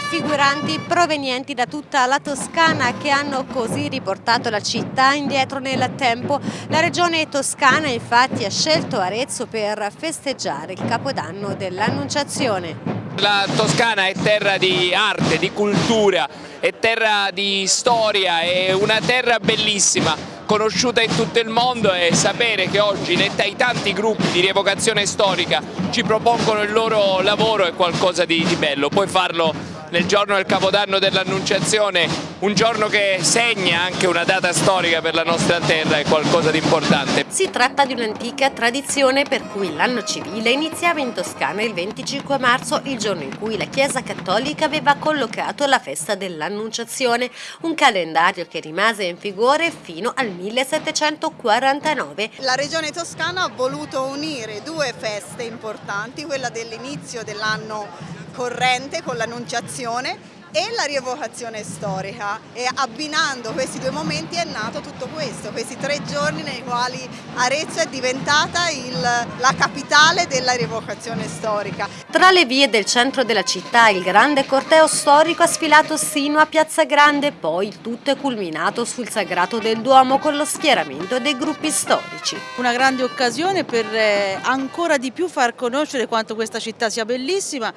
figuranti provenienti da tutta la Toscana che hanno così riportato la città indietro nel tempo. La regione toscana infatti ha scelto Arezzo per festeggiare il capodanno dell'Annunciazione. La Toscana è terra di arte, di cultura, è terra di storia, è una terra bellissima, conosciuta in tutto il mondo e sapere che oggi i tanti gruppi di rievocazione storica ci propongono il loro lavoro è qualcosa di, di bello, puoi farlo nel giorno del Capodanno dell'Annunciazione, un giorno che segna anche una data storica per la nostra terra, è qualcosa di importante. Si tratta di un'antica tradizione per cui l'anno civile iniziava in Toscana il 25 marzo, il giorno in cui la Chiesa Cattolica aveva collocato la festa dell'Annunciazione, un calendario che rimase in vigore fino al 1749. La Regione Toscana ha voluto unire due feste importanti, quella dell'inizio dell'anno corrente con l'annunciazione e la rievocazione storica e abbinando questi due momenti è nato tutto questo, questi tre giorni nei quali Arezzo è diventata il, la capitale della rievocazione storica. Tra le vie del centro della città il grande corteo storico ha sfilato sino a Piazza Grande, poi il tutto è culminato sul Sagrato del Duomo con lo schieramento dei gruppi storici. Una grande occasione per eh, ancora di più far conoscere quanto questa città sia bellissima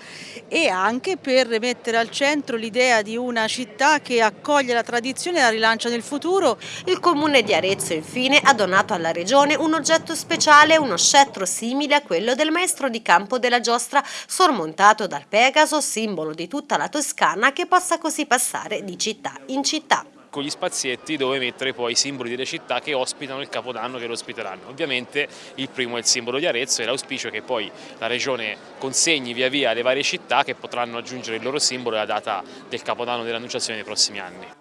e anche per mettere al centro l'idea di una città che accoglie la tradizione e la rilancia nel futuro. Il comune di Arezzo infine ha donato alla regione un oggetto speciale, uno scettro simile a quello del maestro di campo della giostra, sormontato dal Pegaso, simbolo di tutta la Toscana che possa così passare di città in città con gli spazietti dove mettere poi i simboli delle città che ospitano il Capodanno che lo ospiteranno. Ovviamente il primo è il simbolo di Arezzo e l'auspicio è che poi la Regione consegni via via le varie città che potranno aggiungere il loro simbolo alla data del Capodanno dell'Annunciazione nei prossimi anni.